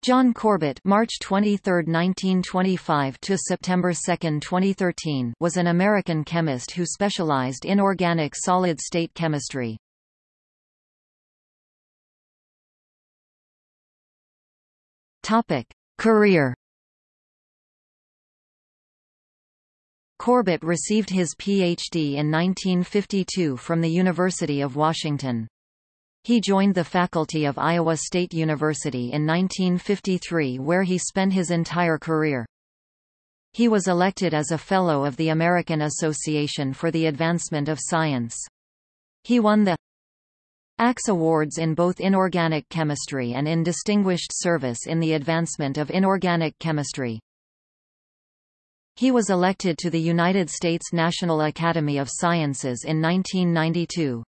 John Corbett March 23, 1925 to September 2, 2013 was an American chemist who specialized in organic solid-state chemistry. Career Corbett received his Ph.D. in 1952 from the University of Washington. He joined the faculty of Iowa State University in 1953 where he spent his entire career. He was elected as a Fellow of the American Association for the Advancement of Science. He won the ACS Awards in both inorganic chemistry and in Distinguished Service in the Advancement of Inorganic Chemistry. He was elected to the United States National Academy of Sciences in 1992.